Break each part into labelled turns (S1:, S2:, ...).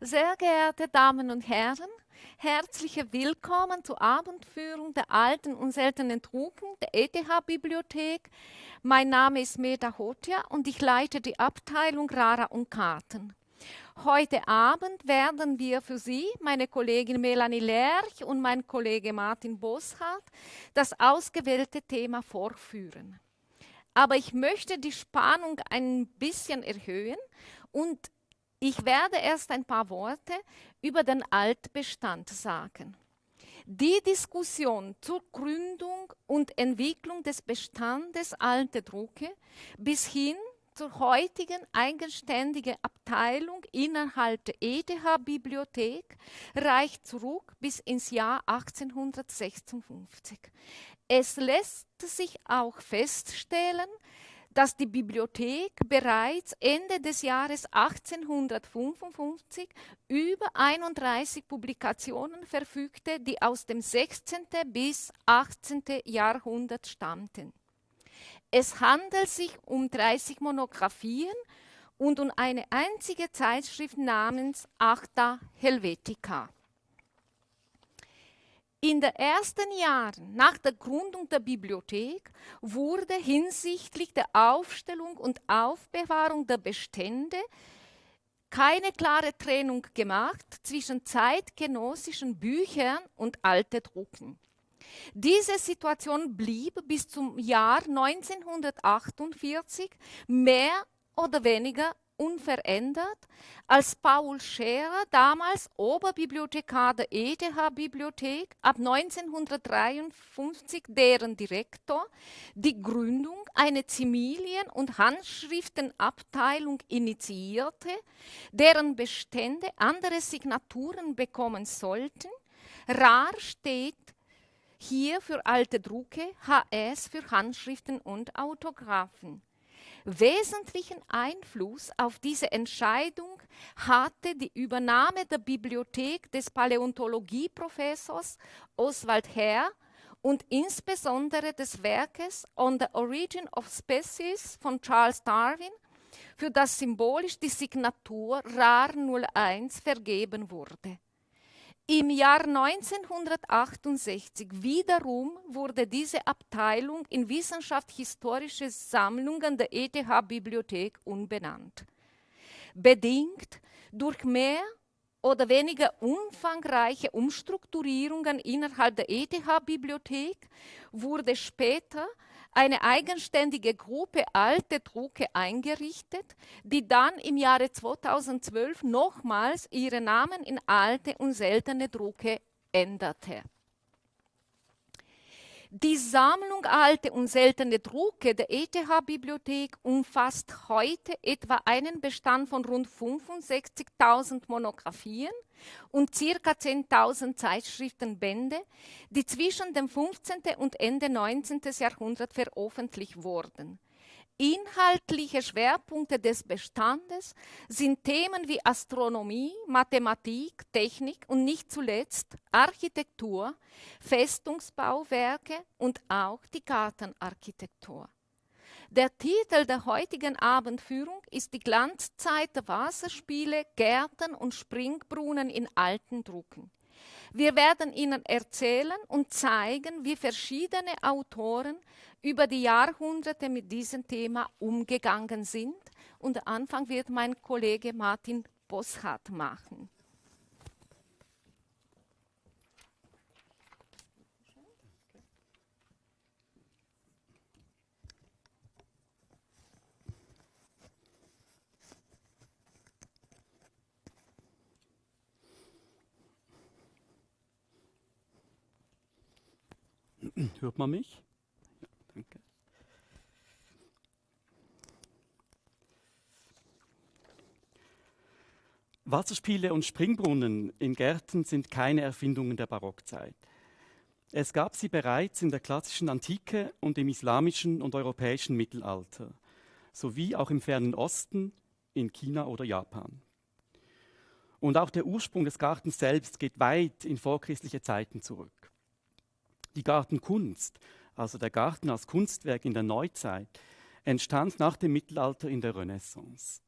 S1: Sehr geehrte Damen und Herren, herzlich willkommen zur Abendführung der alten und seltenen Drucken der ETH-Bibliothek. Mein Name ist Meda Hotia und ich leite die Abteilung Rara und Karten. Heute Abend werden wir für Sie, meine Kollegin Melanie Lerch und mein Kollege Martin Bosshardt, das ausgewählte Thema vorführen. Aber ich möchte die Spannung ein bisschen erhöhen und ich werde erst ein paar Worte über den Altbestand sagen. Die Diskussion zur Gründung und Entwicklung des Bestandes alte Drucke bis hin zur heutigen eigenständigen Abteilung innerhalb der ETH-Bibliothek reicht zurück bis ins Jahr 1856. Es lässt sich auch feststellen, dass die Bibliothek bereits Ende des Jahres 1855 über 31 Publikationen verfügte, die aus dem 16. bis 18. Jahrhundert stammten. Es handelt sich um 30 Monographien und um eine einzige Zeitschrift namens Acta Helvetica. In den ersten Jahren nach der Gründung der Bibliothek wurde hinsichtlich der Aufstellung und Aufbewahrung der Bestände keine klare Trennung gemacht zwischen zeitgenössischen Büchern und alte Drucken. Diese Situation blieb bis zum Jahr 1948 mehr oder weniger unverändert, als Paul Scherer, damals Oberbibliothekar der ETH-Bibliothek, ab 1953 deren Direktor, die Gründung einer Zimilien- und Handschriftenabteilung initiierte, deren Bestände andere Signaturen bekommen sollten. Rar steht hier für alte Drucke, HS für Handschriften und Autographen. Wesentlichen Einfluss auf diese Entscheidung hatte die Übernahme der Bibliothek des Paläontologieprofessors Oswald Herr und insbesondere des Werkes On the Origin of Species von Charles Darwin, für das symbolisch die Signatur RAR 01 vergeben wurde. Im Jahr 1968 wiederum wurde diese Abteilung in Wissenschaftshistorische Sammlungen der ETH-Bibliothek umbenannt. Bedingt durch mehr oder weniger umfangreiche Umstrukturierungen innerhalb der ETH-Bibliothek wurde später eine eigenständige Gruppe alte Drucke eingerichtet, die dann im Jahre 2012 nochmals ihre Namen in alte und seltene Drucke änderte. Die Sammlung alte und seltene Drucke der ETH-Bibliothek umfasst heute etwa einen Bestand von rund 65.000 Monographien und ca. 10.000 Zeitschriftenbände, die zwischen dem 15. und Ende 19. Jahrhundert veröffentlicht wurden. Inhaltliche Schwerpunkte des Bestandes sind Themen wie Astronomie, Mathematik, Technik und nicht zuletzt Architektur, Festungsbauwerke und auch die Gartenarchitektur. Der Titel der heutigen Abendführung ist die Glanzzeit der Wasserspiele, Gärten und Springbrunnen in alten Drucken. Wir werden Ihnen erzählen und zeigen, wie verschiedene Autoren über die Jahrhunderte mit diesem Thema umgegangen sind. Und Anfang wird mein Kollege Martin Bosshardt machen.
S2: Hört man mich? Ja, danke. Wasserspiele und Springbrunnen in Gärten sind keine Erfindungen der Barockzeit. Es gab sie bereits in der klassischen Antike und im islamischen und europäischen Mittelalter, sowie auch im fernen Osten, in China oder Japan. Und auch der Ursprung des Gartens selbst geht weit in vorchristliche Zeiten zurück. Die Gartenkunst, also der Garten als Kunstwerk in der Neuzeit, entstand nach dem Mittelalter in der Renaissance.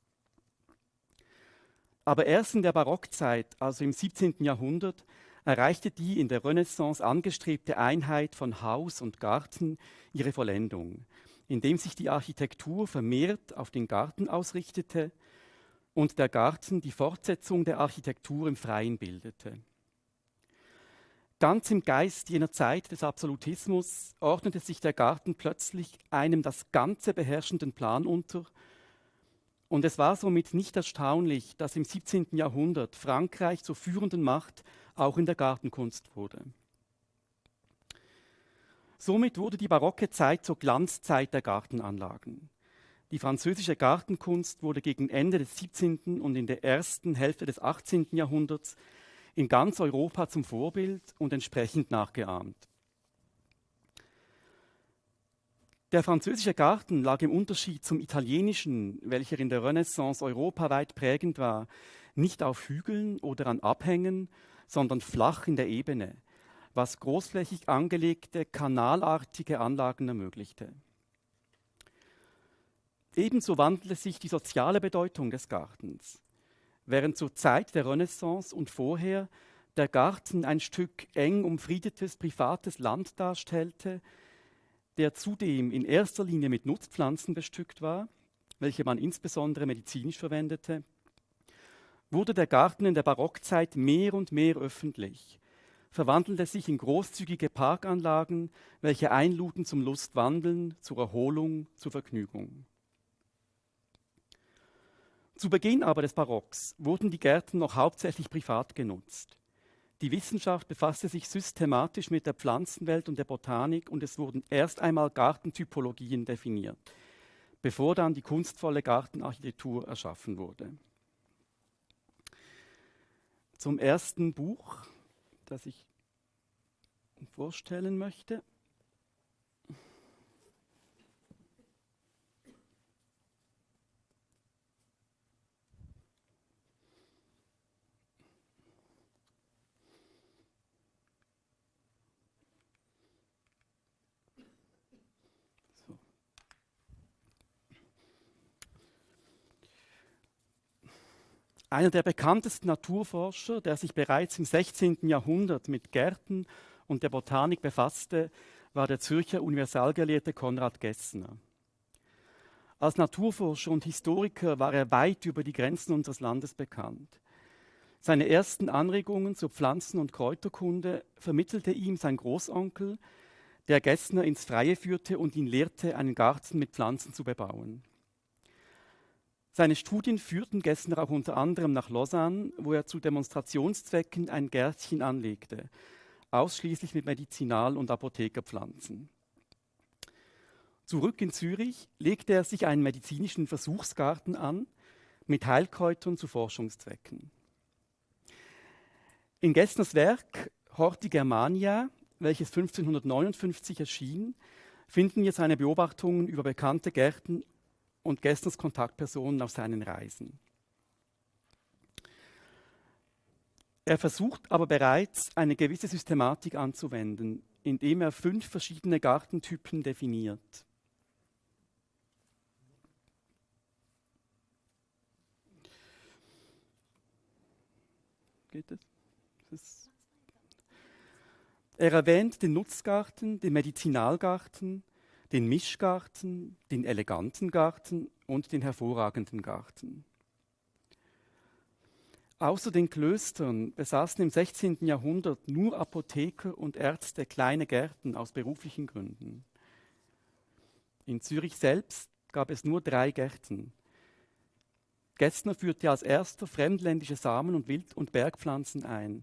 S2: Aber erst in der Barockzeit, also im 17. Jahrhundert, erreichte die in der Renaissance angestrebte Einheit von Haus und Garten ihre Vollendung, indem sich die Architektur vermehrt auf den Garten ausrichtete und der Garten die Fortsetzung der Architektur im Freien bildete. Ganz im Geist jener Zeit des Absolutismus ordnete sich der Garten plötzlich einem das Ganze beherrschenden Plan unter, und es war somit nicht erstaunlich, dass im 17. Jahrhundert Frankreich zur führenden Macht auch in der Gartenkunst wurde. Somit wurde die barocke Zeit zur Glanzzeit der Gartenanlagen. Die französische Gartenkunst wurde gegen Ende des 17. und in der ersten Hälfte des 18. Jahrhunderts in ganz Europa zum Vorbild und entsprechend nachgeahmt. Der französische Garten lag im Unterschied zum italienischen, welcher in der Renaissance europaweit prägend war, nicht auf Hügeln oder an Abhängen, sondern flach in der Ebene, was großflächig angelegte, kanalartige Anlagen ermöglichte. Ebenso wandelte sich die soziale Bedeutung des Gartens. Während zur Zeit der Renaissance und vorher der Garten ein Stück eng umfriedetes privates Land darstellte, der zudem in erster Linie mit Nutzpflanzen bestückt war, welche man insbesondere medizinisch verwendete, wurde der Garten in der Barockzeit mehr und mehr öffentlich, verwandelte sich in großzügige Parkanlagen, welche einluden zum Lustwandeln, zur Erholung, zur Vergnügung. Zu Beginn aber des Barocks wurden die Gärten noch hauptsächlich privat genutzt. Die Wissenschaft befasste sich systematisch mit der Pflanzenwelt und der Botanik und es wurden erst einmal Gartentypologien definiert, bevor dann die kunstvolle Gartenarchitektur erschaffen wurde. Zum ersten Buch, das ich vorstellen möchte. Einer der bekanntesten Naturforscher, der sich bereits im 16. Jahrhundert mit Gärten und der Botanik befasste, war der Zürcher Universalgelehrte Konrad Gessner. Als Naturforscher und Historiker war er weit über die Grenzen unseres Landes bekannt. Seine ersten Anregungen zur Pflanzen- und Kräuterkunde vermittelte ihm sein Großonkel, der Gessner ins Freie führte und ihn lehrte, einen Garten mit Pflanzen zu bebauen. Seine Studien führten Gessner auch unter anderem nach Lausanne, wo er zu Demonstrationszwecken ein Gärtchen anlegte, ausschließlich mit Medizinal- und Apothekerpflanzen. Zurück in Zürich legte er sich einen medizinischen Versuchsgarten an mit Heilkräutern zu Forschungszwecken. In Gessners Werk Horti Germania, welches 1559 erschien, finden wir seine Beobachtungen über bekannte Gärten und Gessners Kontaktpersonen auf seinen Reisen. Er versucht aber bereits eine gewisse Systematik anzuwenden, indem er fünf verschiedene Gartentypen definiert. Geht es? er erwähnt den Nutzgarten, den Medizinalgarten, den Mischgarten, den eleganten Garten und den hervorragenden Garten. Außer den Klöstern besaßen im 16. Jahrhundert nur Apotheker und Ärzte kleine Gärten aus beruflichen Gründen. In Zürich selbst gab es nur drei Gärten. Gessner führte als erster fremdländische Samen und Wild- und Bergpflanzen ein.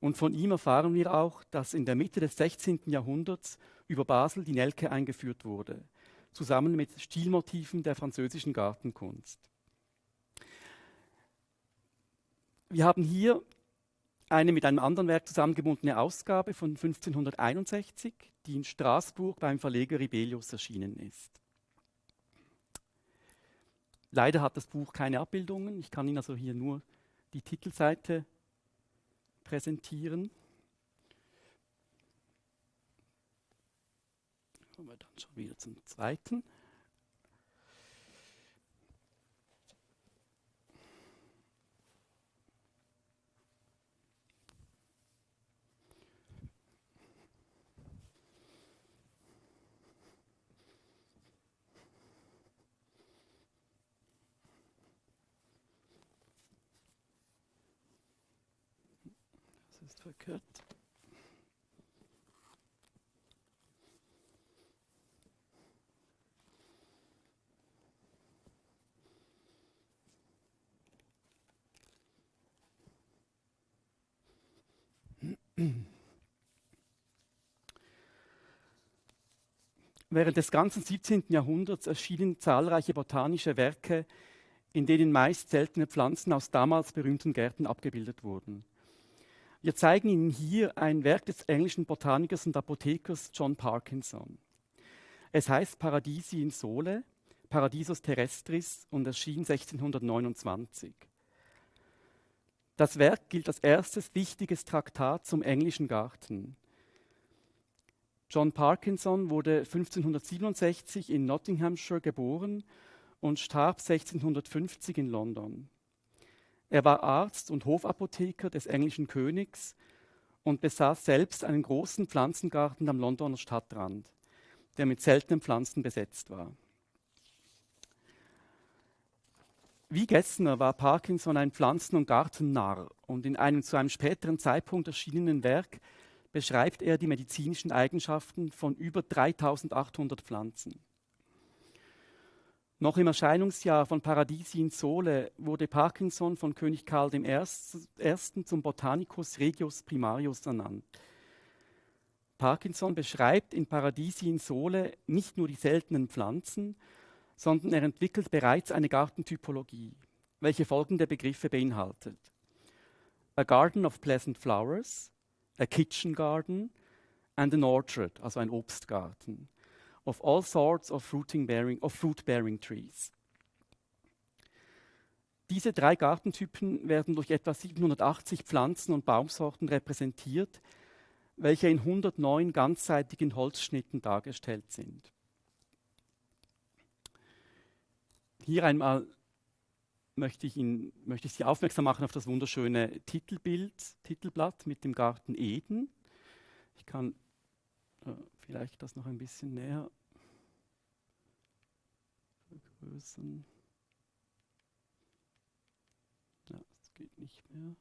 S2: Und von ihm erfahren wir auch, dass in der Mitte des 16. Jahrhunderts über Basel die Nelke eingeführt wurde, zusammen mit Stilmotiven der französischen Gartenkunst. Wir haben hier eine mit einem anderen Werk zusammengebundene Ausgabe von 1561, die in Straßburg beim Verleger Ribelius erschienen ist. Leider hat das Buch keine Abbildungen. Ich kann Ihnen also hier nur die Titelseite präsentieren. kommen wir dann schon wieder zum zweiten. Das ist verkehrt. Während des ganzen 17. Jahrhunderts erschienen zahlreiche botanische Werke, in denen meist seltene Pflanzen aus damals berühmten Gärten abgebildet wurden. Wir zeigen Ihnen hier ein Werk des englischen Botanikers und Apothekers John Parkinson. Es heißt Paradisi in Sole, Paradisus terrestris und erschien 1629. Das Werk gilt als erstes wichtiges Traktat zum englischen Garten. John Parkinson wurde 1567 in Nottinghamshire geboren und starb 1650 in London. Er war Arzt und Hofapotheker des englischen Königs und besaß selbst einen großen Pflanzengarten am Londoner Stadtrand, der mit seltenen Pflanzen besetzt war. Wie Gessner war Parkinson ein Pflanzen- und Gartennarr und in einem zu einem späteren Zeitpunkt erschienenen Werk beschreibt er die medizinischen Eigenschaften von über 3800 Pflanzen. Noch im Erscheinungsjahr von Paradisi in Sole wurde Parkinson von König Karl I. zum Botanicus Regius Primarius ernannt. Parkinson beschreibt in Paradisi in Sole nicht nur die seltenen Pflanzen, sondern er entwickelt bereits eine Gartentypologie, welche folgende Begriffe beinhaltet. A garden of pleasant flowers, a kitchen garden and an orchard, also ein Obstgarten, of all sorts of, bearing, of fruit-bearing trees. Diese drei Gartentypen werden durch etwa 780 Pflanzen und Baumsorten repräsentiert, welche in 109 ganzseitigen Holzschnitten dargestellt sind. Hier einmal möchte ich, Ihnen, möchte ich Sie aufmerksam machen auf das wunderschöne Titelbild, Titelblatt mit dem Garten Eden. Ich kann äh, vielleicht das noch ein bisschen näher vergrößern. Ja, das geht nicht mehr.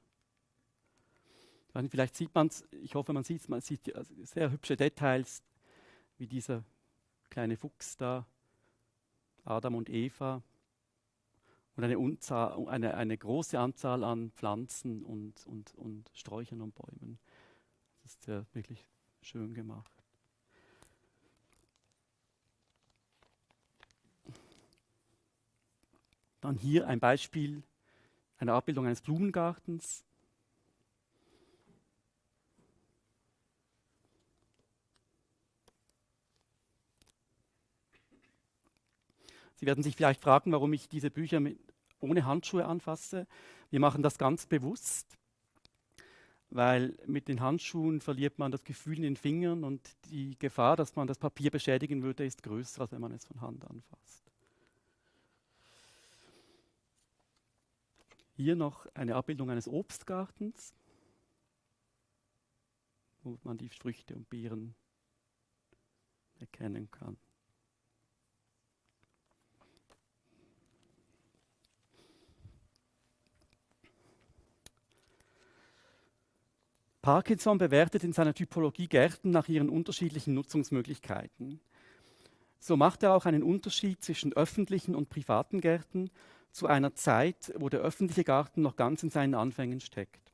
S2: Vielleicht sieht man es, ich hoffe, man sieht es, man sieht sehr hübsche Details, wie dieser kleine Fuchs da, Adam und Eva, und eine, Unzahl, eine, eine große Anzahl an Pflanzen und, und, und Sträuchern und Bäumen. Das ist ja wirklich schön gemacht. Dann hier ein Beispiel einer Abbildung eines Blumengartens. Sie werden sich vielleicht fragen, warum ich diese Bücher mit, ohne Handschuhe anfasse. Wir machen das ganz bewusst, weil mit den Handschuhen verliert man das Gefühl in den Fingern und die Gefahr, dass man das Papier beschädigen würde, ist größer, als wenn man es von Hand anfasst. Hier noch eine Abbildung eines Obstgartens, wo man die Früchte und Beeren erkennen kann. Parkinson bewertet in seiner Typologie Gärten nach ihren unterschiedlichen Nutzungsmöglichkeiten. So macht er auch einen Unterschied zwischen öffentlichen und privaten Gärten zu einer Zeit, wo der öffentliche Garten noch ganz in seinen Anfängen steckt.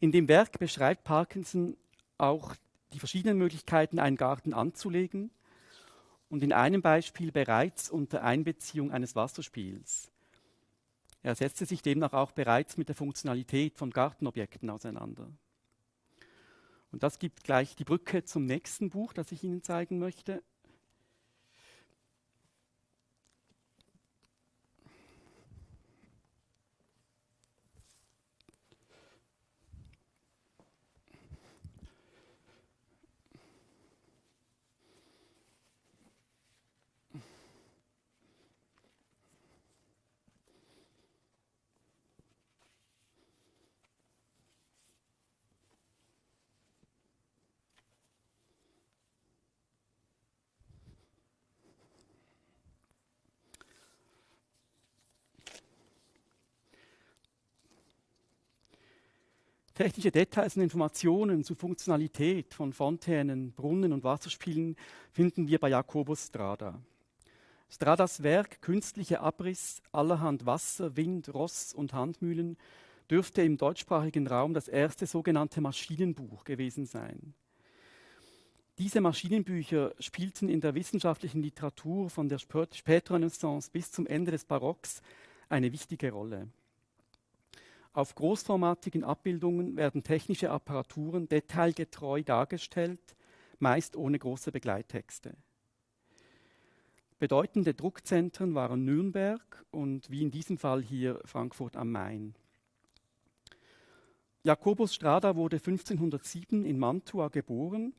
S2: In dem Werk beschreibt Parkinson auch die verschiedenen Möglichkeiten, einen Garten anzulegen und in einem Beispiel bereits unter Einbeziehung eines Wasserspiels. Er setzte sich demnach auch bereits mit der Funktionalität von Gartenobjekten auseinander. Und das gibt gleich die Brücke zum nächsten Buch, das ich Ihnen zeigen möchte. Technische Details und Informationen zur Funktionalität von Fontänen, Brunnen und Wasserspielen finden wir bei Jakobus Strada. Stradas Werk Künstliche Abriss allerhand Wasser, Wind, Ross und Handmühlen dürfte im deutschsprachigen Raum das erste sogenannte Maschinenbuch gewesen sein. Diese Maschinenbücher spielten in der wissenschaftlichen Literatur von der Spätrenaissance bis zum Ende des Barocks eine wichtige Rolle. Auf großformatigen Abbildungen werden technische Apparaturen detailgetreu dargestellt, meist ohne große Begleittexte. Bedeutende Druckzentren waren Nürnberg und wie in diesem Fall hier Frankfurt am Main. Jakobus Strada wurde 1507 in Mantua geboren.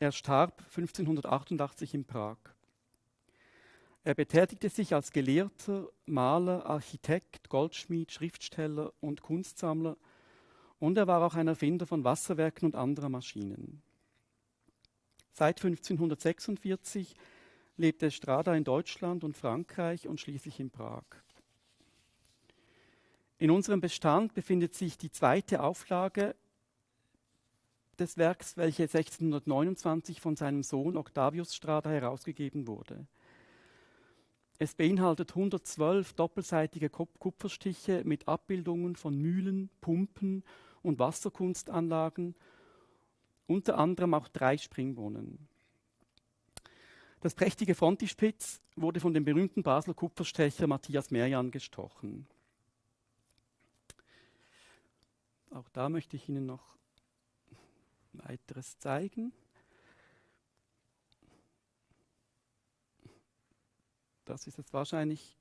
S2: Er starb 1588 in Prag. Er betätigte sich als Gelehrter, Maler, Architekt, Goldschmied, Schriftsteller und Kunstsammler und er war auch ein Erfinder von Wasserwerken und anderer Maschinen. Seit 1546 lebte Strada in Deutschland und Frankreich und schließlich in Prag. In unserem Bestand befindet sich die zweite Auflage des Werks, welche 1629 von seinem Sohn Octavius Strada herausgegeben wurde. Es beinhaltet 112 doppelseitige Kupferstiche mit Abbildungen von Mühlen, Pumpen und Wasserkunstanlagen, unter anderem auch drei Springbrunnen. Das prächtige Frontispitz wurde von dem berühmten Basler Kupferstecher Matthias Merjan gestochen. Auch da möchte ich Ihnen noch weiteres zeigen. Das ist jetzt wahrscheinlich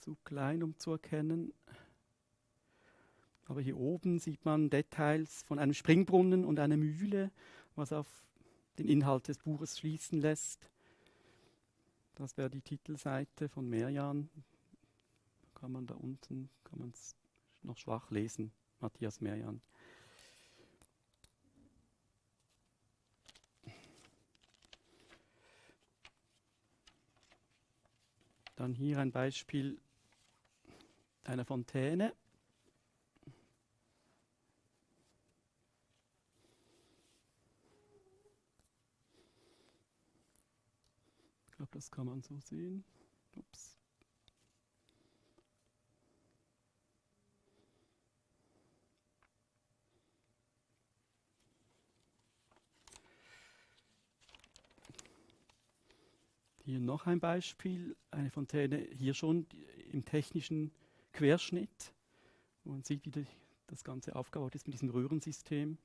S2: zu klein, um zu erkennen. Aber hier oben sieht man Details von einem Springbrunnen und einer Mühle, was auf den Inhalt des Buches schließen lässt. Das wäre die Titelseite von Merjan. Kann man da unten, kann man es noch schwach lesen, Matthias Merjan. Dann hier ein Beispiel einer Fontäne. glaube, das kann man so sehen. Ups. Hier noch ein Beispiel, eine Fontäne, hier schon im technischen Querschnitt. Man sieht, wie das Ganze aufgebaut ist mit diesem Röhrensystem.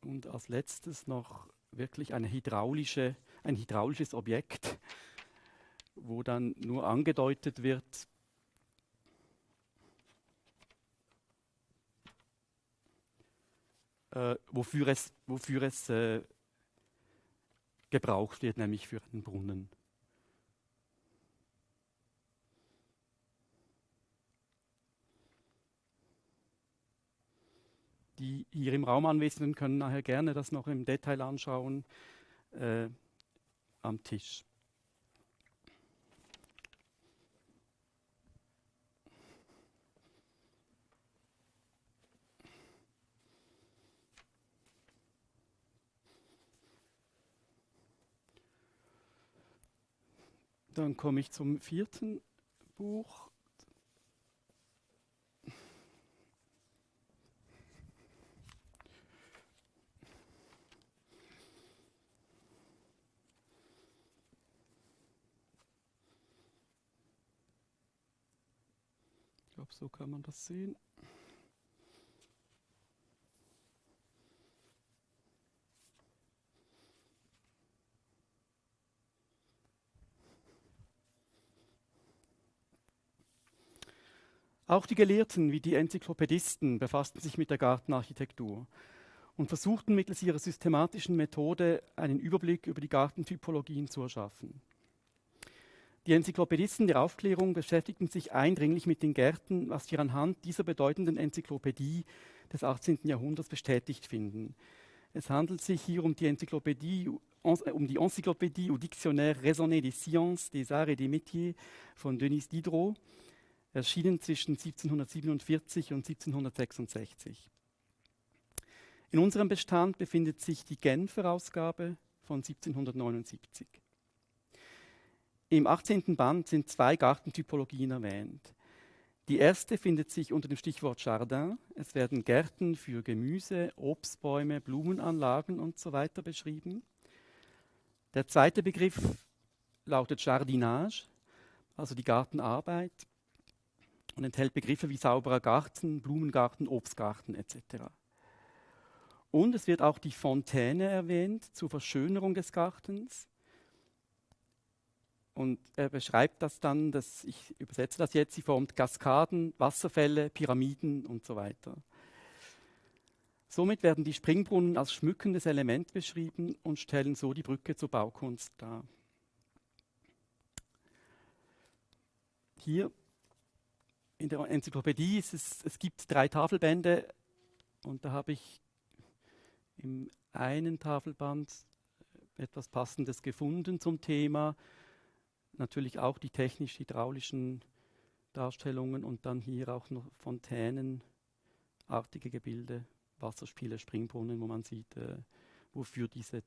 S2: Und als letztes noch wirklich eine hydraulische, ein hydraulisches Objekt, wo dann nur angedeutet wird, äh, wofür es, wofür es äh, gebraucht wird, nämlich für einen Brunnen. Die hier im Raum Anwesenden können nachher gerne das noch im Detail anschauen äh, am Tisch. Dann komme ich zum vierten Buch. glaube, so kann man das sehen. Auch die Gelehrten wie die Enzyklopädisten befassten sich mit der Gartenarchitektur und versuchten mittels ihrer systematischen Methode einen Überblick über die Gartentypologien zu erschaffen. Die Enzyklopädisten der Aufklärung beschäftigten sich eindringlich mit den Gärten, was wir anhand dieser bedeutenden Enzyklopädie des 18. Jahrhunderts bestätigt finden. Es handelt sich hier um die Enzyklopädie, um die Encyclopédie ou Dictionnaire raisonné des sciences, des arts et des métiers von Denis Diderot, erschienen zwischen 1747 und 1766. In unserem Bestand befindet sich die Genfer Ausgabe von 1779. Im 18. Band sind zwei Gartentypologien erwähnt. Die erste findet sich unter dem Stichwort Jardin. Es werden Gärten für Gemüse, Obstbäume, Blumenanlagen und so weiter beschrieben. Der zweite Begriff lautet Jardinage, also die Gartenarbeit und enthält Begriffe wie sauberer Garten, Blumengarten, Obstgarten etc. Und es wird auch die Fontäne erwähnt zur Verschönerung des Gartens. Und er beschreibt das dann, dass ich übersetze das jetzt, sie formt Kaskaden, Wasserfälle, Pyramiden und so weiter. Somit werden die Springbrunnen als schmückendes Element beschrieben und stellen so die Brücke zur Baukunst dar. Hier in der Enzyklopädie ist es, es gibt drei Tafelbände und da habe ich im einen Tafelband etwas Passendes gefunden zum Thema. Natürlich auch die technisch-hydraulischen Darstellungen und dann hier auch noch Fontänenartige Gebilde, Wasserspiele, Springbrunnen, wo man sieht, äh, wofür diese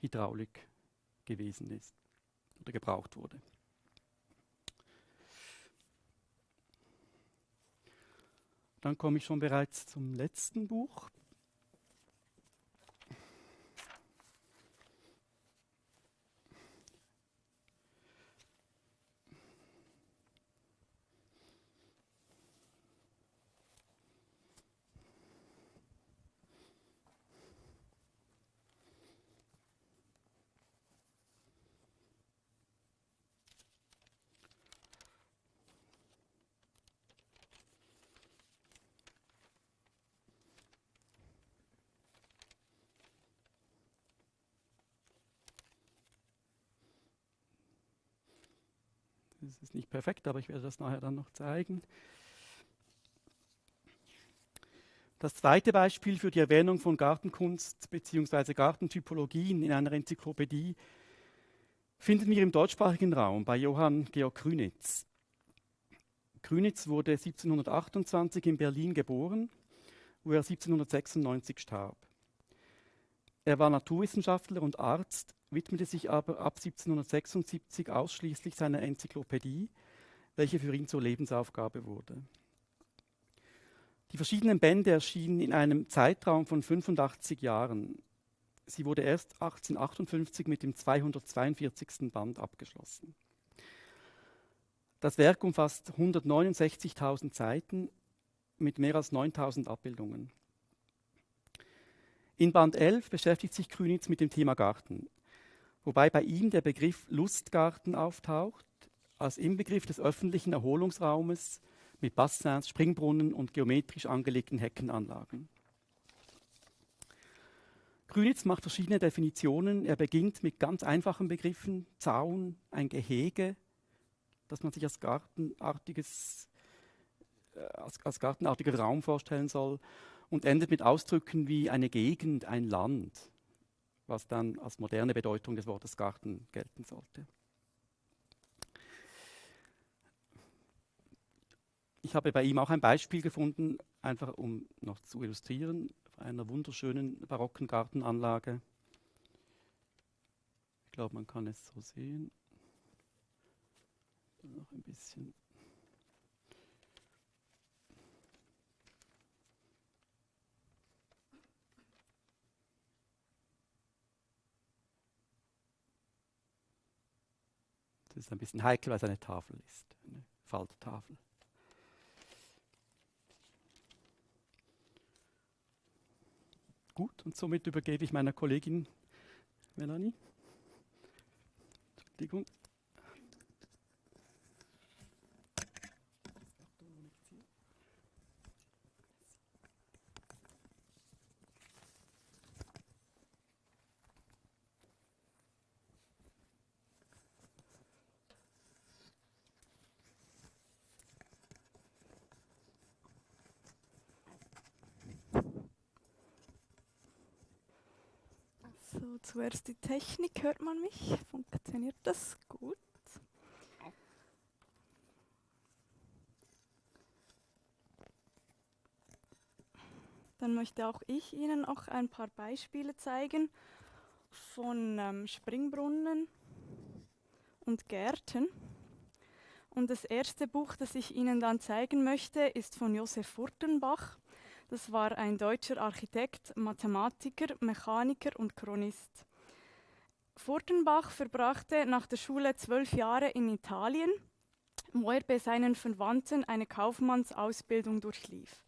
S2: Hydraulik gewesen ist oder gebraucht wurde. Dann komme ich schon bereits zum letzten Buch, Das ist nicht perfekt, aber ich werde das nachher dann noch zeigen. Das zweite Beispiel für die Erwähnung von Gartenkunst bzw. Gartentypologien in einer Enzyklopädie finden wir im deutschsprachigen Raum bei Johann Georg Krünitz. Krünitz wurde 1728 in Berlin geboren, wo er 1796 starb. Er war Naturwissenschaftler und Arzt widmete sich aber ab 1776 ausschließlich seiner Enzyklopädie, welche für ihn zur Lebensaufgabe wurde. Die verschiedenen Bände erschienen in einem Zeitraum von 85 Jahren. Sie wurde erst 1858 mit dem 242. Band abgeschlossen. Das Werk umfasst 169.000 Seiten mit mehr als 9.000 Abbildungen. In Band 11 beschäftigt sich Krünitz mit dem Thema Garten wobei bei ihm der Begriff Lustgarten auftaucht, als Inbegriff des öffentlichen Erholungsraumes mit Bassins, Springbrunnen und geometrisch angelegten Heckenanlagen. Grünitz macht verschiedene Definitionen. Er beginnt mit ganz einfachen Begriffen, Zaun, ein Gehege, das man sich als gartenartiges, äh, als, als gartenartiger Raum vorstellen soll, und endet mit Ausdrücken wie eine Gegend, ein Land was dann als moderne Bedeutung des Wortes Garten gelten sollte. Ich habe bei ihm auch ein Beispiel gefunden, einfach um noch zu illustrieren, einer wunderschönen barocken Gartenanlage. Ich glaube, man kann es so sehen. Noch ein bisschen Das ist ein bisschen heikel, weil es eine Tafel ist, eine Falttafel. Gut, und somit übergebe ich meiner Kollegin Melanie. Entschuldigung.
S3: So, zuerst die Technik. Hört man mich? Funktioniert das gut? Dann möchte auch ich Ihnen auch ein paar Beispiele zeigen von ähm, Springbrunnen und Gärten. Und das erste Buch, das ich Ihnen dann zeigen möchte, ist von Josef Furtenbach. Das war ein deutscher Architekt, Mathematiker, Mechaniker und Chronist. Furtenbach verbrachte nach der Schule zwölf Jahre in Italien, wo er bei seinen Verwandten eine Kaufmannsausbildung durchlief.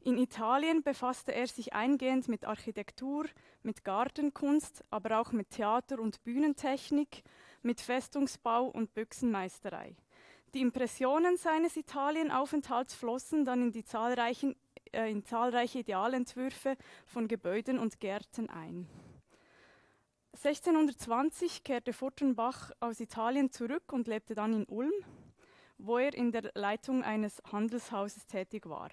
S3: In Italien befasste er sich eingehend mit Architektur, mit Gartenkunst, aber auch mit Theater- und Bühnentechnik, mit Festungsbau und Büchsenmeisterei. Die Impressionen seines Italienaufenthalts flossen dann in, die zahlreichen, äh, in zahlreiche Idealentwürfe von Gebäuden und Gärten ein. 1620 kehrte Furtenbach aus Italien zurück und lebte dann in Ulm, wo er in der Leitung eines Handelshauses tätig war.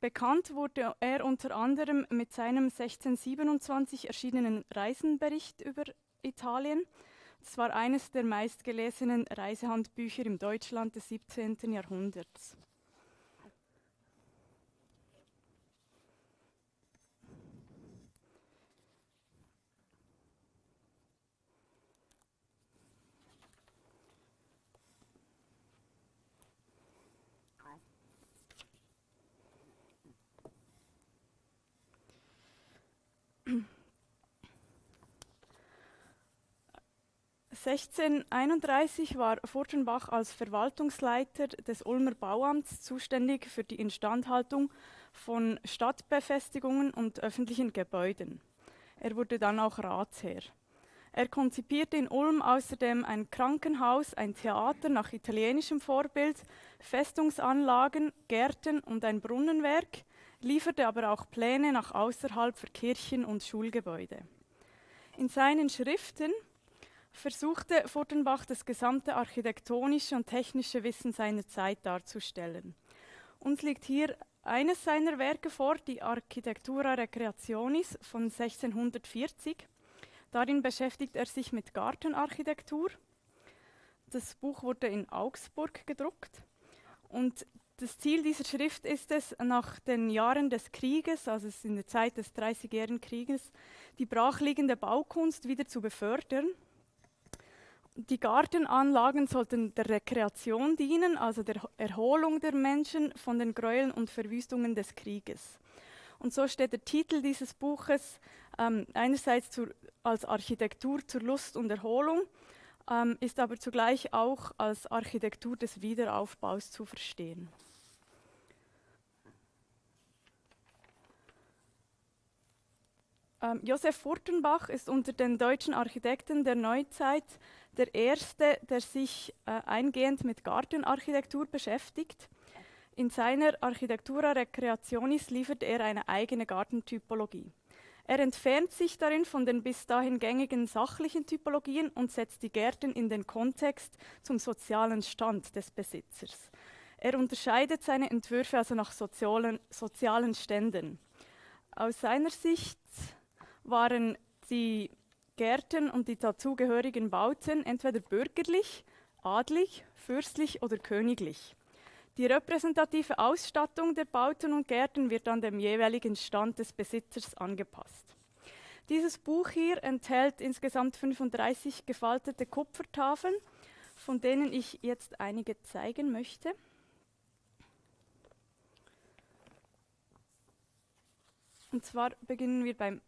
S3: Bekannt wurde er unter anderem mit seinem 1627 erschienenen Reisenbericht über Italien. Es war eines der meistgelesenen Reisehandbücher im Deutschland des 17. Jahrhunderts. 1631 war Furtenbach als Verwaltungsleiter des Ulmer Bauamts zuständig für die Instandhaltung von Stadtbefestigungen und öffentlichen Gebäuden. Er wurde dann auch Ratsherr. Er konzipierte in Ulm außerdem ein Krankenhaus, ein Theater nach italienischem Vorbild, Festungsanlagen, Gärten und ein Brunnenwerk, lieferte aber auch Pläne nach außerhalb für Kirchen und Schulgebäude. In seinen Schriften versuchte Furtenbach das gesamte architektonische und technische Wissen seiner Zeit darzustellen. Uns liegt hier eines seiner Werke vor, die Architectura Recreationis von 1640. Darin beschäftigt er sich mit Gartenarchitektur. Das Buch wurde in Augsburg gedruckt und das Ziel dieser Schrift ist es, nach den Jahren des Krieges, also in der Zeit des Dreißigjährigen Krieges, die brachliegende Baukunst wieder zu befördern die Gartenanlagen sollten der Rekreation dienen, also der Erholung der Menschen von den Gräueln und Verwüstungen des Krieges. Und so steht der Titel dieses Buches ähm, einerseits zur, als Architektur zur Lust und Erholung, ähm, ist aber zugleich auch als Architektur des Wiederaufbaus zu verstehen. Ähm, Josef Furtenbach ist unter den deutschen Architekten der Neuzeit der erste, der sich äh, eingehend mit Gartenarchitektur beschäftigt. In seiner Architectura Recreationis liefert er eine eigene Gartentypologie. Er entfernt sich darin von den bis dahin gängigen sachlichen Typologien und setzt die Gärten in den Kontext zum sozialen Stand des Besitzers. Er unterscheidet seine Entwürfe also nach sozialen, sozialen Ständen. Aus seiner Sicht waren die Gärten und die dazugehörigen Bauten entweder bürgerlich, adlig, fürstlich oder königlich. Die repräsentative Ausstattung der Bauten und Gärten wird an dem jeweiligen Stand des Besitzers angepasst. Dieses Buch hier enthält insgesamt 35 gefaltete Kupfertafeln, von denen ich jetzt einige zeigen möchte. Und zwar beginnen wir beim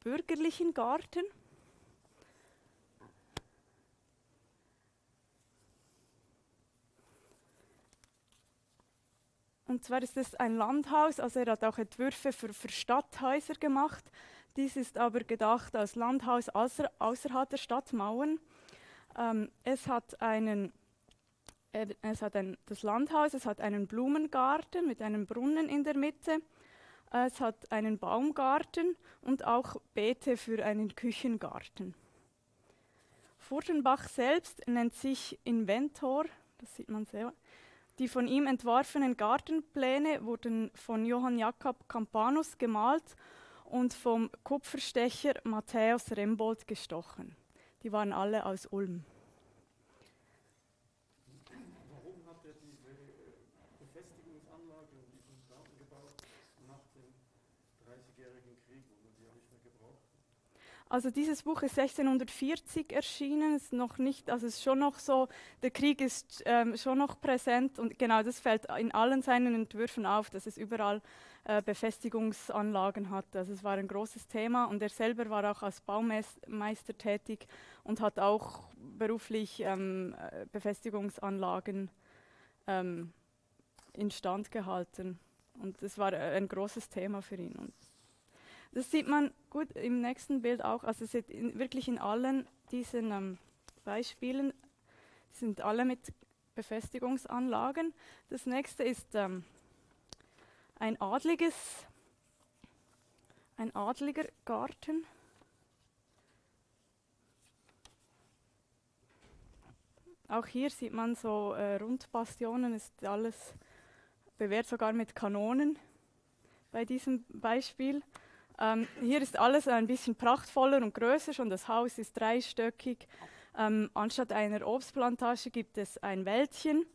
S3: bürgerlichen Garten. Und zwar ist es ein Landhaus, also er hat auch Entwürfe für, für Stadthäuser gemacht. Dies ist aber gedacht als Landhaus außer, außerhalb der Stadtmauern. Ähm, es hat einen es hat ein, das Landhaus, es hat einen Blumengarten mit einem Brunnen in der Mitte. Es hat einen Baumgarten und auch Beete für einen Küchengarten. Furtenbach selbst nennt sich Inventor, das sieht man sehr. Die von ihm entworfenen Gartenpläne wurden von Johann Jakob Campanus gemalt und vom Kupferstecher Matthäus Rembold gestochen. Die waren alle aus Ulm.
S2: Warum hat er diese Befestigungsanlage und diesen Garten gebaut nach dem Dreißigjährigen Krieg, wo man die ja nicht mehr gebraucht
S3: Also dieses Buch ist 1640 erschienen, ist noch nicht, also ist schon noch so, der Krieg ist ähm, schon noch präsent und genau das fällt in allen seinen Entwürfen auf, dass es überall äh, Befestigungsanlagen hat. Also es war ein großes Thema und er selber war auch als Baumeister tätig und hat auch beruflich ähm, äh, Befestigungsanlagen ähm, instand gehalten und es war ein großes Thema für ihn. Und das sieht man gut im nächsten Bild auch. Also in, wirklich in allen diesen ähm, Beispielen sind alle mit Befestigungsanlagen. Das nächste ist ähm, ein adliges, ein adliger Garten. Auch hier sieht man so äh, Rundbastionen, ist alles bewehrt sogar mit Kanonen bei diesem Beispiel. Ähm, hier ist alles ein bisschen prachtvoller und größer, schon das Haus ist dreistöckig. Ähm, anstatt einer Obstplantage gibt es ein Wäldchen,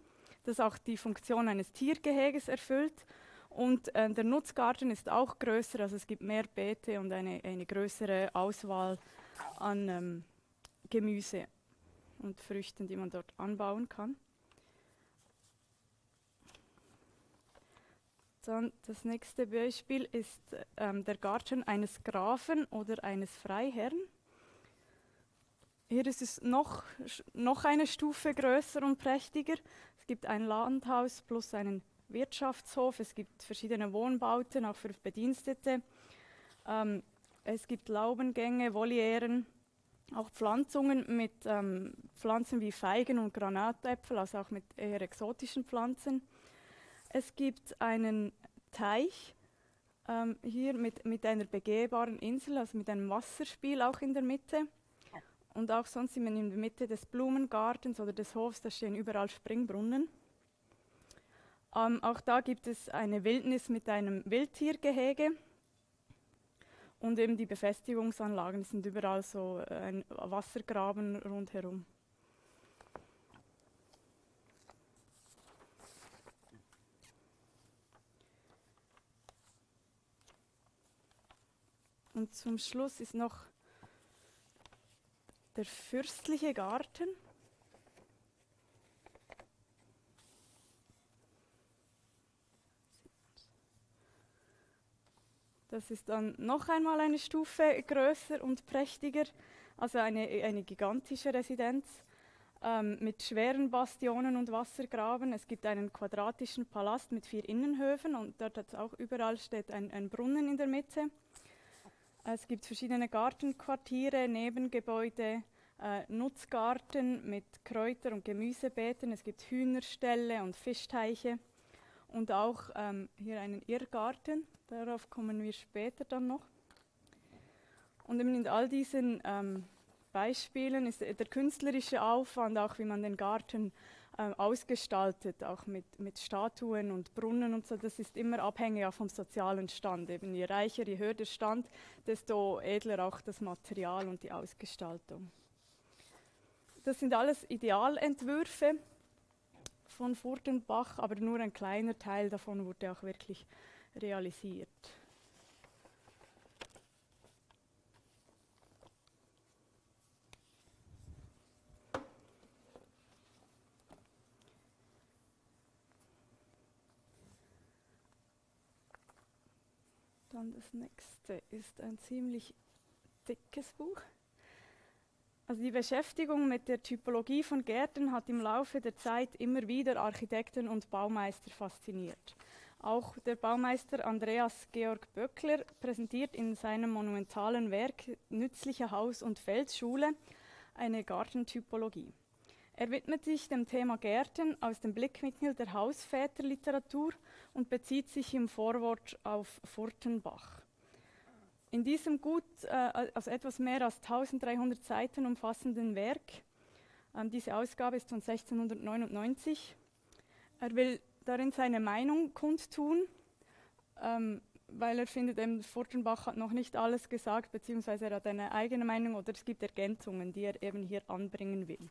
S3: das auch die Funktion eines Tiergeheges erfüllt. Und äh, der Nutzgarten ist auch größer, also es gibt mehr Beete und eine, eine größere Auswahl an ähm, Gemüse und Früchten, die man dort anbauen kann. Dann das nächste Beispiel ist ähm, der Garten eines Grafen oder eines Freiherrn. Hier ist es noch, noch eine Stufe größer und prächtiger. Es gibt ein Landhaus plus einen Wirtschaftshof, es gibt verschiedene Wohnbauten, auch für Bedienstete. Ähm, es gibt Laubengänge, Volieren, auch Pflanzungen mit ähm, Pflanzen wie Feigen und Granatäpfel, also auch mit eher exotischen Pflanzen. Es gibt einen Teich ähm, hier mit, mit einer begehbaren Insel, also mit einem Wasserspiel auch in der Mitte. Und auch sonst in der Mitte des Blumengartens oder des Hofs, da stehen überall Springbrunnen. Ähm, auch da gibt es eine Wildnis mit einem Wildtiergehege. Und eben die Befestigungsanlagen sind überall so äh, ein Wassergraben rundherum. Und zum Schluss ist noch der fürstliche Garten. Das ist dann noch einmal eine Stufe größer und prächtiger, also eine, eine gigantische Residenz ähm, mit schweren Bastionen und Wassergraben. Es gibt einen quadratischen Palast mit vier Innenhöfen und dort hat auch überall steht ein, ein Brunnen in der Mitte. Es gibt verschiedene Gartenquartiere, Nebengebäude, äh, Nutzgarten mit Kräuter- und Gemüsebeeten. Es gibt Hühnerställe und Fischteiche und auch ähm, hier einen Irrgarten. Darauf kommen wir später dann noch. Und in all diesen ähm, Beispielen ist der künstlerische Aufwand, auch wie man den Garten äh, ausgestaltet, auch mit, mit Statuen und Brunnen und so, das ist immer abhängig vom sozialen Stand. Eben je reicher, je höher der Stand, desto edler auch das Material und die Ausgestaltung. Das sind alles Idealentwürfe von Furtenbach, aber nur ein kleiner Teil davon wurde auch wirklich realisiert. Dann das nächste ist ein ziemlich dickes Buch. Also die Beschäftigung mit der Typologie von Gärten hat im Laufe der Zeit immer wieder Architekten und Baumeister fasziniert. Auch der Baumeister Andreas Georg Böckler präsentiert in seinem monumentalen Werk Nützliche Haus- und Feldschule eine Gartentypologie. Er widmet sich dem Thema Gärten aus dem Blickwinkel der Hausväterliteratur und bezieht sich im Vorwort auf Furtenbach. In diesem gut, äh, also etwas mehr als 1300 Seiten umfassenden Werk, ähm, diese Ausgabe ist von 1699, er will darin seine Meinung kundtun, ähm, weil er findet, eben Furtenbach hat noch nicht alles gesagt, beziehungsweise er hat eine eigene Meinung oder es gibt Ergänzungen, die er eben hier anbringen will.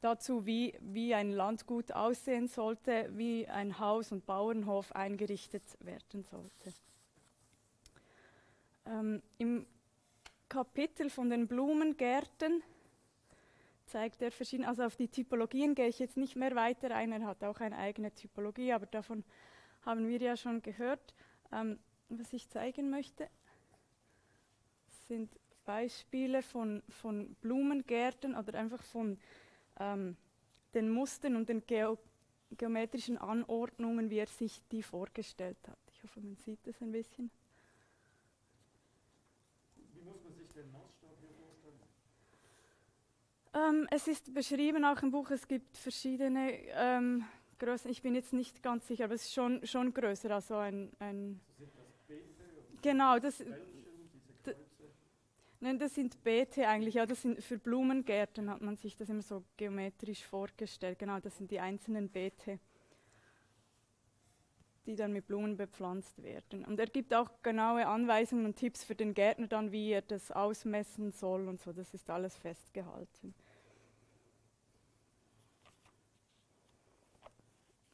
S3: Dazu, wie, wie ein Landgut aussehen sollte, wie ein Haus und Bauernhof eingerichtet werden sollte. Ähm, Im Kapitel von den Blumengärten zeigt er verschiedene, also auf die Typologien gehe ich jetzt nicht mehr weiter ein, er hat auch eine eigene Typologie, aber davon haben wir ja schon gehört. Ähm, was ich zeigen möchte, sind Beispiele von, von Blumengärten oder einfach von ähm, den Mustern und den Geo geometrischen Anordnungen, wie er sich die vorgestellt hat. Ich hoffe, man sieht das ein bisschen. Wie muss man sich den Maßstab hier vorstellen? Ähm, es ist beschrieben auch im Buch, es gibt verschiedene ähm, Größen. Ich bin jetzt nicht ganz sicher, aber es ist schon, schon größer. Also ein, ein Genau, das, Nein, das sind Beete eigentlich, ja, das sind für Blumengärten hat man sich das immer so geometrisch vorgestellt. Genau, das sind die einzelnen Beete, die dann mit Blumen bepflanzt werden. Und er gibt auch genaue Anweisungen und Tipps für den Gärtner dann, wie er das ausmessen soll und so. Das ist alles festgehalten.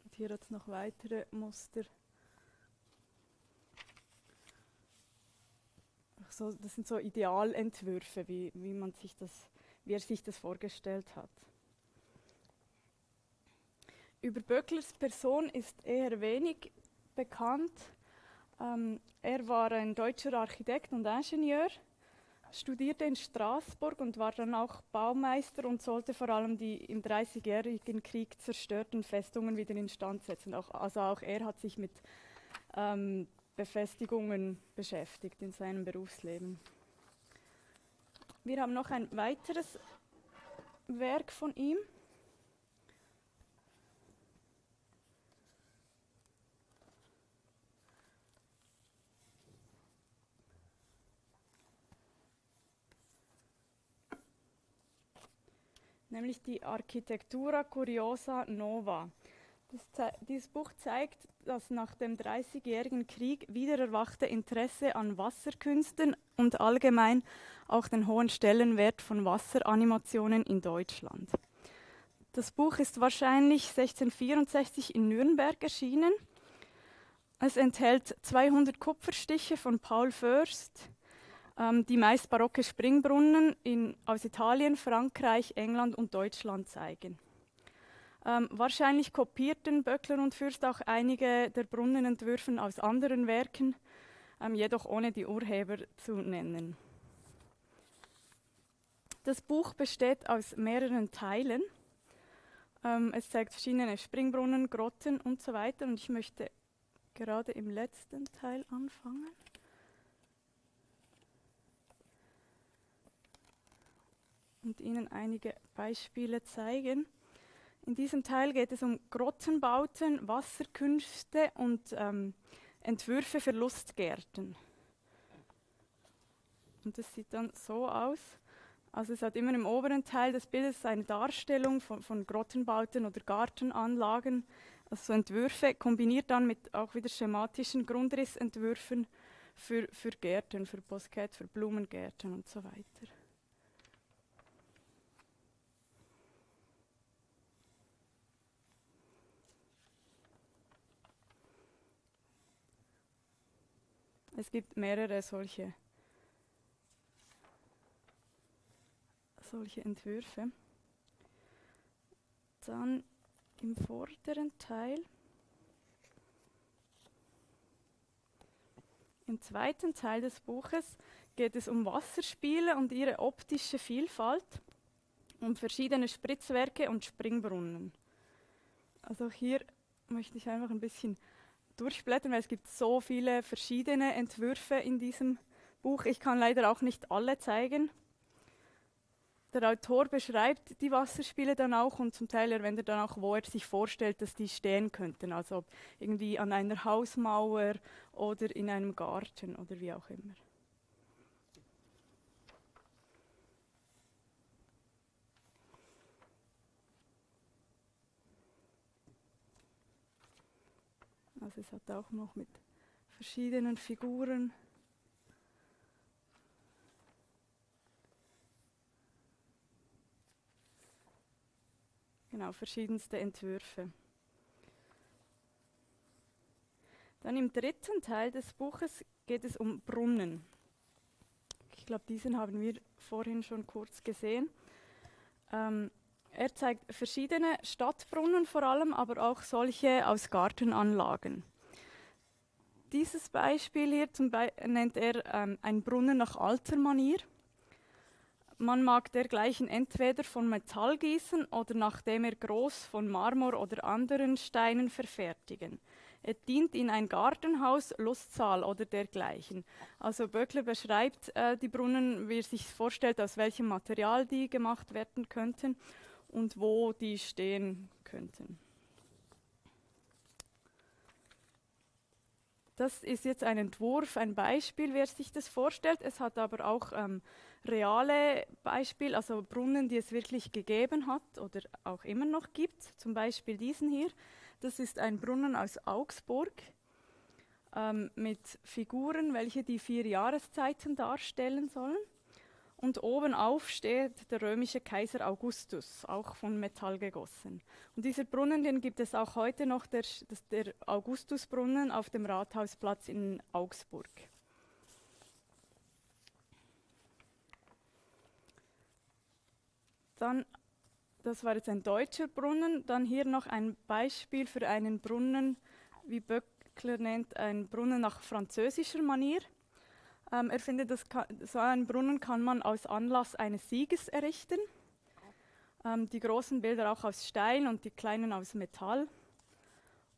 S3: Und hier hat es noch weitere Muster. So, das sind so Idealentwürfe, wie, wie, man sich das, wie er sich das vorgestellt hat. Über Böcklers Person ist eher wenig bekannt. Ähm, er war ein deutscher Architekt und Ingenieur, studierte in Straßburg und war dann auch Baumeister und sollte vor allem die im Dreißigjährigen Krieg zerstörten Festungen wieder instand setzen. Auch, also auch er hat sich mit ähm, Befestigungen beschäftigt in seinem Berufsleben. Wir haben noch ein weiteres Werk von ihm. nämlich die Architektura Curiosa Nova. Das, dieses Buch zeigt das nach dem Dreißigjährigen Krieg wiedererwachte Interesse an Wasserkünsten und allgemein auch den hohen Stellenwert von Wasseranimationen in Deutschland. Das Buch ist wahrscheinlich 1664 in Nürnberg erschienen. Es enthält 200 Kupferstiche von Paul Först, ähm, die meist barocke Springbrunnen in, aus Italien, Frankreich, England und Deutschland zeigen. Ähm, wahrscheinlich kopierten Böckler und Fürst auch einige der Brunnenentwürfen aus anderen Werken, ähm, jedoch ohne die Urheber zu nennen. Das Buch besteht aus mehreren Teilen. Ähm, es zeigt verschiedene Springbrunnen, Grotten und so weiter. Und ich möchte gerade im letzten Teil anfangen. Und Ihnen einige Beispiele zeigen. In diesem Teil geht es um Grottenbauten, Wasserkünste und ähm, Entwürfe für Lustgärten. Und das sieht dann so aus. Also es hat immer im oberen Teil des Bildes eine Darstellung von, von Grottenbauten oder Gartenanlagen, also so Entwürfe, kombiniert dann mit auch wieder schematischen Grundrissentwürfen für, für Gärten, für Boskett, für Blumengärten und so weiter. Es gibt mehrere solche, solche Entwürfe. Dann im vorderen Teil, im zweiten Teil des Buches geht es um Wasserspiele und ihre optische Vielfalt, um verschiedene Spritzwerke und Springbrunnen. Also hier möchte ich einfach ein bisschen durchblättern, weil es gibt so viele verschiedene Entwürfe in diesem Buch. Ich kann leider auch nicht alle zeigen. Der Autor beschreibt die Wasserspiele dann auch und zum Teil erwähnt er dann auch, wo er sich vorstellt, dass die stehen könnten. Also irgendwie an einer Hausmauer oder in einem Garten oder wie auch immer. Also es hat auch noch mit verschiedenen Figuren. Genau, verschiedenste Entwürfe. Dann im dritten Teil des Buches geht es um Brunnen. Ich glaube, diesen haben wir vorhin schon kurz gesehen. Ähm, er zeigt verschiedene Stadtbrunnen vor allem, aber auch solche aus Gartenanlagen. Dieses Beispiel hier Be nennt er ähm, ein Brunnen nach alter Manier. Man mag dergleichen entweder von Metall gießen oder nachdem er groß von Marmor oder anderen Steinen verfertigen. Er dient in ein Gartenhaus, Lustsaal oder dergleichen. Also Böckler beschreibt äh, die Brunnen, wie er sich vorstellt, aus welchem Material die gemacht werden könnten und wo die stehen könnten. Das ist jetzt ein Entwurf, ein Beispiel, wer sich das vorstellt. Es hat aber auch ähm, reale Beispiele, also Brunnen, die es wirklich gegeben hat oder auch immer noch gibt. Zum Beispiel diesen hier. Das ist ein Brunnen aus Augsburg ähm, mit Figuren, welche die vier Jahreszeiten darstellen sollen. Und oben auf steht der römische Kaiser Augustus, auch von Metall gegossen. Und dieser Brunnen, den gibt es auch heute noch, der, der Augustusbrunnen auf dem Rathausplatz in Augsburg. Dann, das war jetzt ein deutscher Brunnen, dann hier noch ein Beispiel für einen Brunnen, wie Böckler nennt, ein Brunnen nach französischer Manier. Ähm, er findet, dass so einen Brunnen kann man aus Anlass eines Sieges errichten. Ähm, die großen Bilder auch aus Stein und die kleinen aus Metall.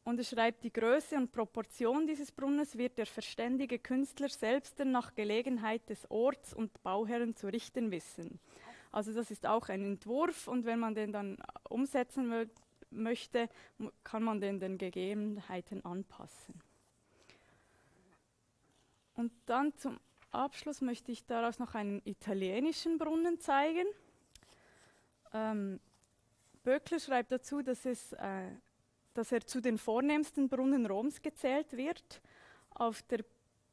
S3: Und er schreibt, die Größe und Proportion dieses Brunnens wird der verständige Künstler selbst nach Gelegenheit des Orts und Bauherren zu richten wissen. Also das ist auch ein Entwurf und wenn man den dann umsetzen möchte, kann man den den Gegebenheiten anpassen. Und dann zum Abschluss möchte ich daraus noch einen italienischen Brunnen zeigen. Ähm, Böckler schreibt dazu, dass, es, äh, dass er zu den vornehmsten Brunnen Roms gezählt wird, auf, der,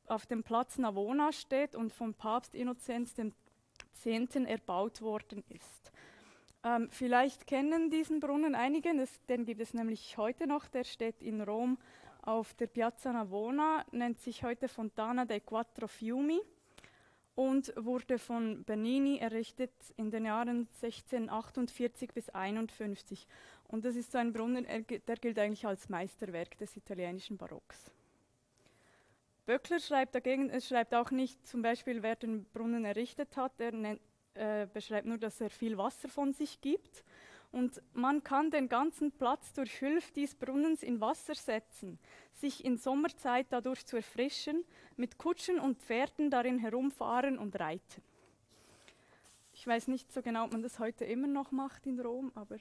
S3: auf dem Platz Navona steht und vom Papst Innozenz X. erbaut worden ist. Ähm, vielleicht kennen diesen Brunnen einige, das, den gibt es nämlich heute noch, der steht in Rom auf der Piazza Navona, nennt sich heute Fontana dei Quattro Fiumi und wurde von Bernini errichtet in den Jahren 1648 bis 51. Und das ist so ein Brunnen, der gilt eigentlich als Meisterwerk des italienischen Barocks. Böckler schreibt dagegen, es schreibt auch nicht zum Beispiel, wer den Brunnen errichtet hat, er nennt, äh, beschreibt nur, dass er viel Wasser von sich gibt und man kann den ganzen Platz durch Hilfe dieses Brunnens in Wasser setzen, sich in Sommerzeit dadurch zu erfrischen, mit Kutschen und Pferden darin herumfahren und reiten. Ich weiß nicht so genau, ob man das heute immer noch macht in Rom, aber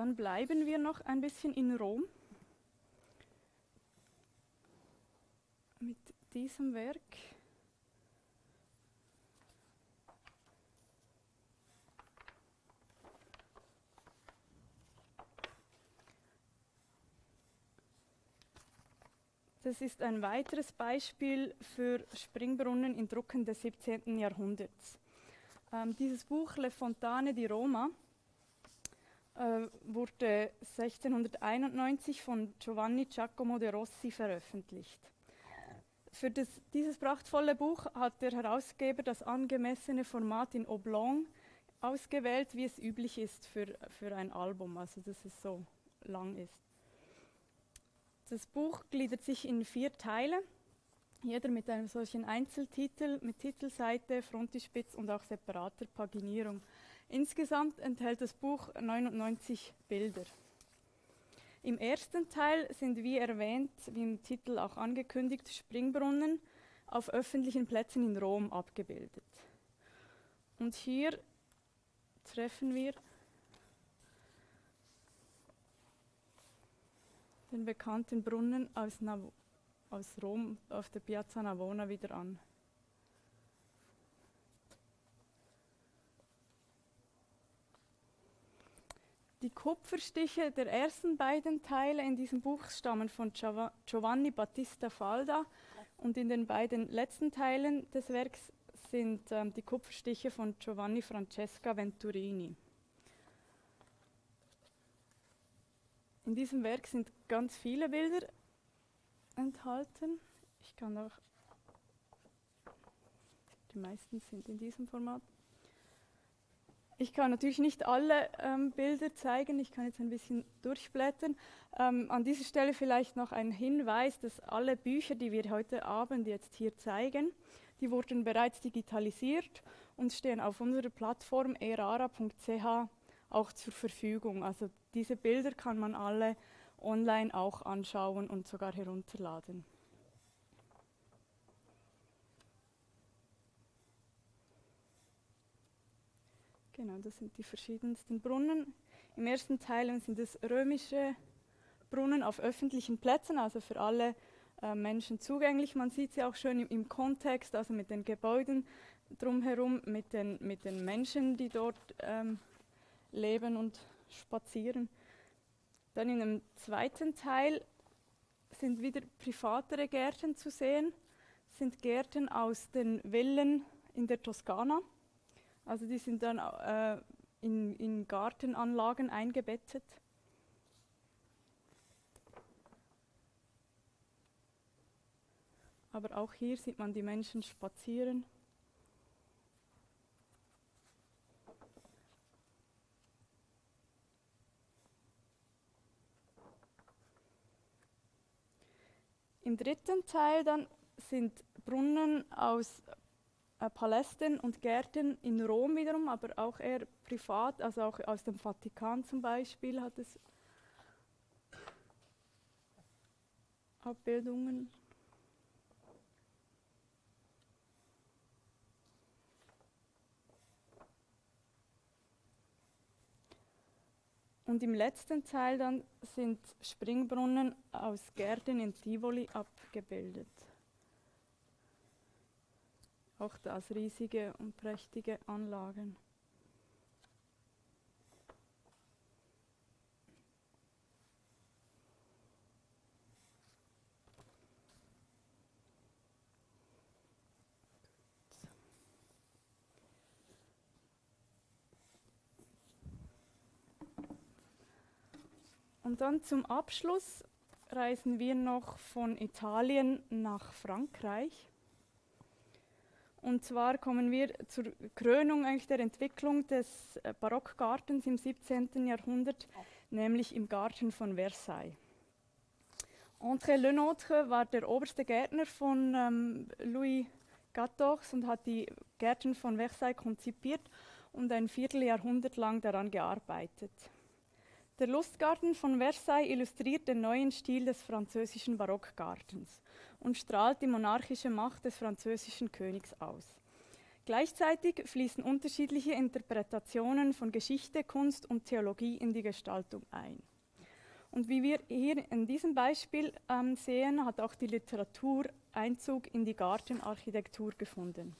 S3: Dann bleiben wir noch ein bisschen in Rom mit diesem Werk. Das ist ein weiteres Beispiel für Springbrunnen in Drucken des 17. Jahrhunderts. Ähm, dieses Buch Le Fontane di Roma äh, wurde 1691 von Giovanni Giacomo de Rossi veröffentlicht. Für das, dieses prachtvolle Buch hat der Herausgeber das angemessene Format in Oblong ausgewählt, wie es üblich ist für, für ein Album, also dass es so lang ist. Das Buch gliedert sich in vier Teile, jeder mit einem solchen Einzeltitel, mit Titelseite, Frontispitz und auch separater Paginierung. Insgesamt enthält das Buch 99 Bilder. Im ersten Teil sind, wie erwähnt, wie im Titel auch angekündigt, Springbrunnen auf öffentlichen Plätzen in Rom abgebildet. Und hier treffen wir den bekannten Brunnen aus Nav aus Rom auf der Piazza Navona wieder an. Die Kupferstiche der ersten beiden Teile in diesem Buch stammen von Giovanni Battista Falda und in den beiden letzten Teilen des Werks sind ähm, die Kupferstiche von Giovanni Francesca Venturini. In diesem Werk sind ganz viele Bilder enthalten. Ich kann auch, die meisten sind in diesem Format. Ich kann natürlich nicht alle ähm, Bilder zeigen, ich kann jetzt ein bisschen durchblättern. Ähm, an dieser Stelle vielleicht noch ein Hinweis, dass alle Bücher, die wir heute Abend jetzt hier zeigen, die wurden bereits digitalisiert und stehen auf unserer Plattform erara.ch auch zur Verfügung. Also diese Bilder kann man alle online auch anschauen und sogar herunterladen. Genau, das sind die verschiedensten Brunnen. Im ersten Teil sind es römische Brunnen auf öffentlichen Plätzen, also für alle äh, Menschen zugänglich. Man sieht sie auch schön im, im, Kontext, also mit den Gebäuden drumherum, mit den, mit den Menschen, die dort ähm, leben und spazieren. Dann in dem zweiten Teil sind wieder privatere Gärten zu sehen, sind Gärten aus den Villen in der Toskana. Also die sind dann äh, in, in Gartenanlagen eingebettet. Aber auch hier sieht man die Menschen spazieren. Im dritten Teil dann sind Brunnen aus Palästen und Gärten in Rom wiederum, aber auch eher privat, also auch aus dem Vatikan zum Beispiel hat es Abbildungen. Und im letzten Teil dann sind Springbrunnen aus Gärten in Tivoli abgebildet. Auch das riesige und prächtige Anlagen. Und dann zum Abschluss reisen wir noch von Italien nach Frankreich. Und zwar kommen wir zur Krönung eigentlich der Entwicklung des äh, Barockgartens im 17. Jahrhundert, nämlich im Garten von Versailles. André Lenôtre war der oberste Gärtner von ähm, Louis XIV und hat die Gärten von Versailles konzipiert und ein Vierteljahrhundert lang daran gearbeitet. Der Lustgarten von Versailles illustriert den neuen Stil des französischen Barockgartens und strahlt die monarchische Macht des französischen Königs aus. Gleichzeitig fließen unterschiedliche Interpretationen von Geschichte, Kunst und Theologie in die Gestaltung ein. Und wie wir hier in diesem Beispiel ähm, sehen, hat auch die Literatur Einzug in die Gartenarchitektur gefunden.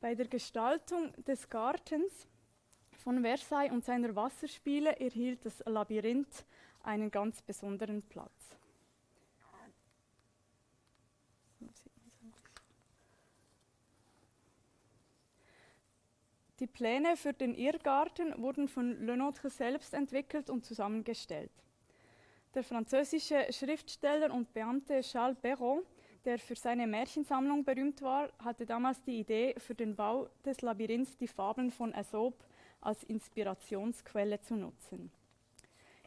S3: Bei der Gestaltung des Gartens von Versailles und seiner Wasserspiele erhielt das Labyrinth einen ganz besonderen Platz. Die Pläne für den Irrgarten wurden von Lenôtre selbst entwickelt und zusammengestellt. Der französische Schriftsteller und Beamte Charles Perrault der für seine Märchensammlung berühmt war, hatte damals die Idee, für den Bau des Labyrinths die Fabeln von Aesop als Inspirationsquelle zu nutzen.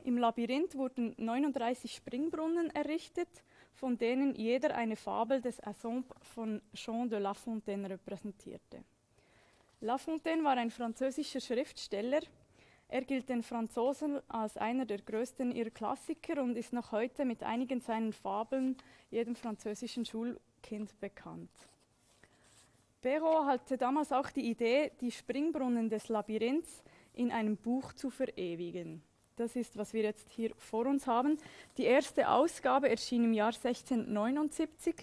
S3: Im Labyrinth wurden 39 Springbrunnen errichtet, von denen jeder eine Fabel des Aesop von Jean de La Fontaine repräsentierte. La Fontaine war ein französischer Schriftsteller, er gilt den Franzosen als einer der größten ihrer Klassiker und ist noch heute mit einigen seinen Fabeln jedem französischen Schulkind bekannt. Perrault hatte damals auch die Idee, die Springbrunnen des Labyrinths in einem Buch zu verewigen. Das ist, was wir jetzt hier vor uns haben. Die erste Ausgabe erschien im Jahr 1679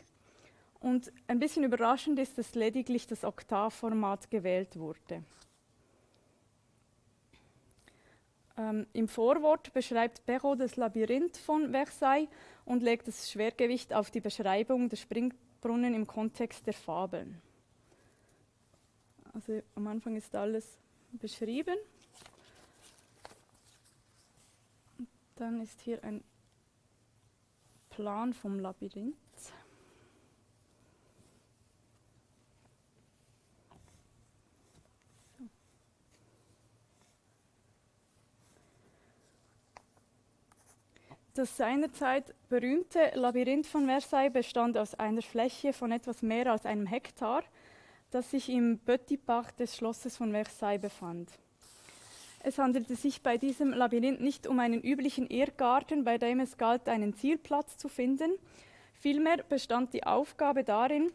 S3: und ein bisschen überraschend ist, dass lediglich das Oktavformat gewählt wurde. Ähm, Im Vorwort beschreibt Perrault das Labyrinth von Versailles und legt das Schwergewicht auf die Beschreibung der Springbrunnen im Kontext der Fabeln. Also am Anfang ist alles beschrieben. Dann ist hier ein Plan vom Labyrinth. Das seinerzeit berühmte Labyrinth von Versailles bestand aus einer Fläche von etwas mehr als einem Hektar, das sich im Petit Parc des Schlosses von Versailles befand. Es handelte sich bei diesem Labyrinth nicht um einen üblichen Irrgarten, bei dem es galt, einen Zielplatz zu finden. Vielmehr bestand die Aufgabe darin,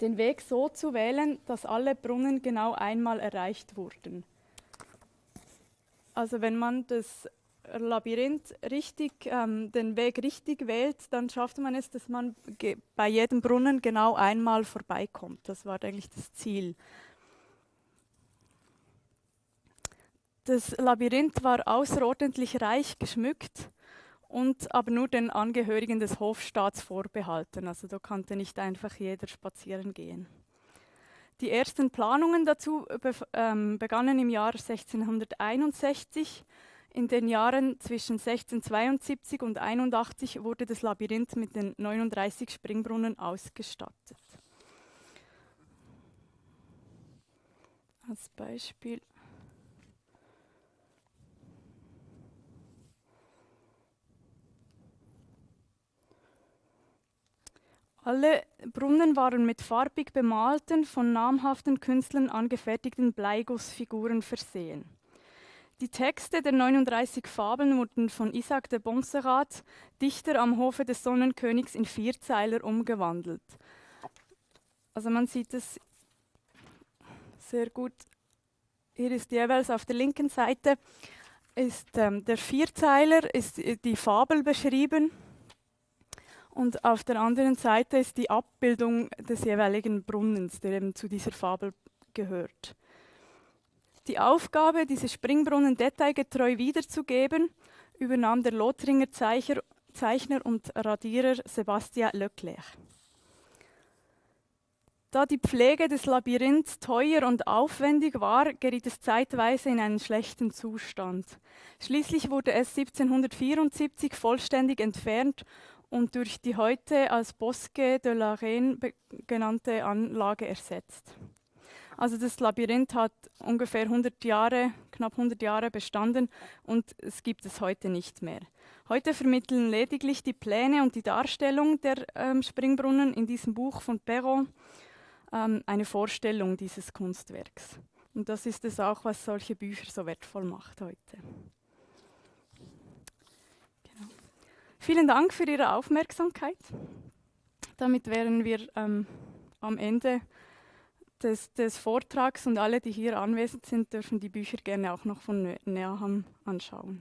S3: den Weg so zu wählen, dass alle Brunnen genau einmal erreicht wurden. Also wenn man das Labyrinth richtig, ähm, den Weg richtig wählt, dann schafft man es, dass man bei jedem Brunnen genau einmal vorbeikommt. Das war eigentlich das Ziel. Das Labyrinth war außerordentlich reich geschmückt und aber nur den Angehörigen des Hofstaats vorbehalten. Also da konnte nicht einfach jeder spazieren gehen. Die ersten Planungen dazu ähm, begannen im Jahr 1661 in den Jahren zwischen 1672 und 81 wurde das Labyrinth mit den 39 Springbrunnen ausgestattet. Als Beispiel. Alle Brunnen waren mit farbig bemalten, von namhaften Künstlern angefertigten Bleigussfiguren versehen. Die Texte der 39 Fabeln wurden von Isaac de Bonserrat, Dichter am Hofe des Sonnenkönigs, in Vierzeiler umgewandelt. Also man sieht es sehr gut. Hier ist jeweils auf der linken Seite ist ähm, der Vierzeiler, ist die Fabel beschrieben und auf der anderen Seite ist die Abbildung des jeweiligen Brunnens, der eben zu dieser Fabel gehört. Die Aufgabe, diese Springbrunnen detailgetreu wiederzugeben, übernahm der Lothringer Zeichner, Zeichner und Radierer Sebastian Leclerc. Da die Pflege des Labyrinths teuer und aufwendig war, geriet es zeitweise in einen schlechten Zustand. Schließlich wurde es 1774 vollständig entfernt und durch die heute als Bosque de la Reine genannte Anlage ersetzt. Also das Labyrinth hat ungefähr 100 Jahre, knapp 100 Jahre bestanden und es gibt es heute nicht mehr. Heute vermitteln lediglich die Pläne und die Darstellung der ähm, Springbrunnen in diesem Buch von Perrault ähm, eine Vorstellung dieses Kunstwerks. Und das ist es auch, was solche Bücher so wertvoll macht heute. Genau. Vielen Dank für Ihre Aufmerksamkeit. Damit wären wir ähm, am Ende des, des, Vortrags und alle, die hier anwesend sind, dürfen die Bücher gerne auch noch von näher anschauen.